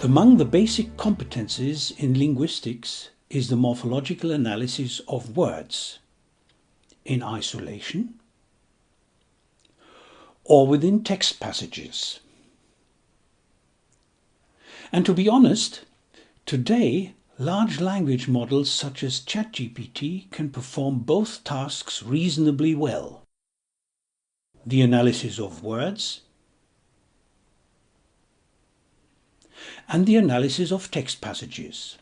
Among the basic competencies in linguistics is the morphological analysis of words in isolation or within text passages. And to be honest, today large language models such as ChatGPT can perform both tasks reasonably well. The analysis of words and the analysis of text passages.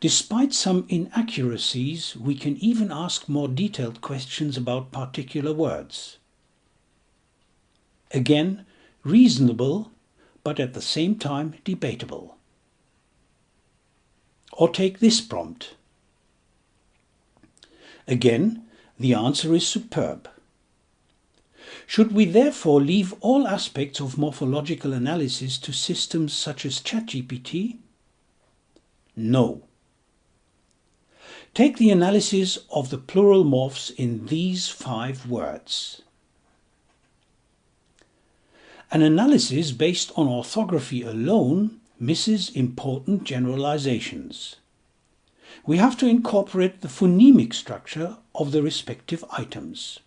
Despite some inaccuracies, we can even ask more detailed questions about particular words. Again, reasonable, but at the same time debatable. Or take this prompt. Again, the answer is superb. Should we therefore leave all aspects of morphological analysis to systems such as ChatGPT? No. Take the analysis of the plural morphs in these five words. An analysis based on orthography alone misses important generalizations. We have to incorporate the phonemic structure of the respective items.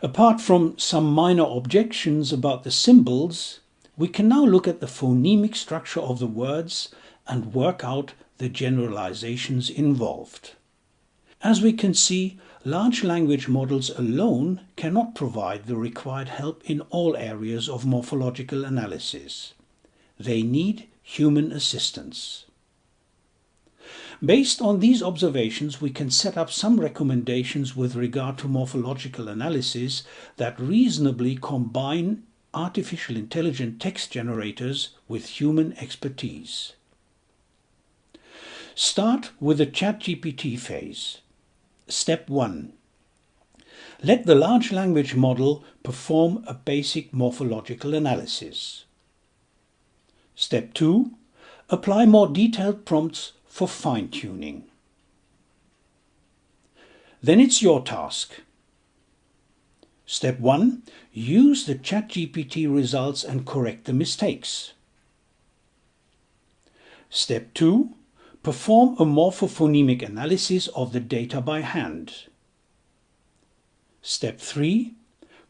Apart from some minor objections about the symbols, we can now look at the phonemic structure of the words and work out the generalizations involved. As we can see, large language models alone cannot provide the required help in all areas of morphological analysis. They need human assistance. Based on these observations, we can set up some recommendations with regard to morphological analysis that reasonably combine artificial intelligent text generators with human expertise. Start with the ChatGPT phase. Step 1. Let the large language model perform a basic morphological analysis. Step 2. Apply more detailed prompts for fine-tuning. Then it's your task. Step 1. Use the ChatGPT results and correct the mistakes. Step 2. Perform a morphophonemic analysis of the data by hand. Step 3.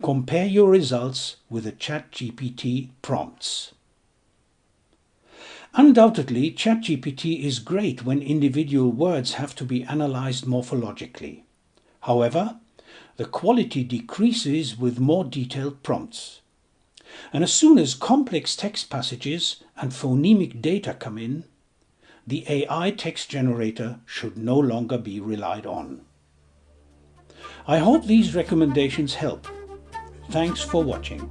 Compare your results with the ChatGPT prompts. Undoubtedly, ChatGPT is great when individual words have to be analyzed morphologically. However, the quality decreases with more detailed prompts. And as soon as complex text passages and phonemic data come in, the AI text generator should no longer be relied on. I hope these recommendations help. Thanks for watching.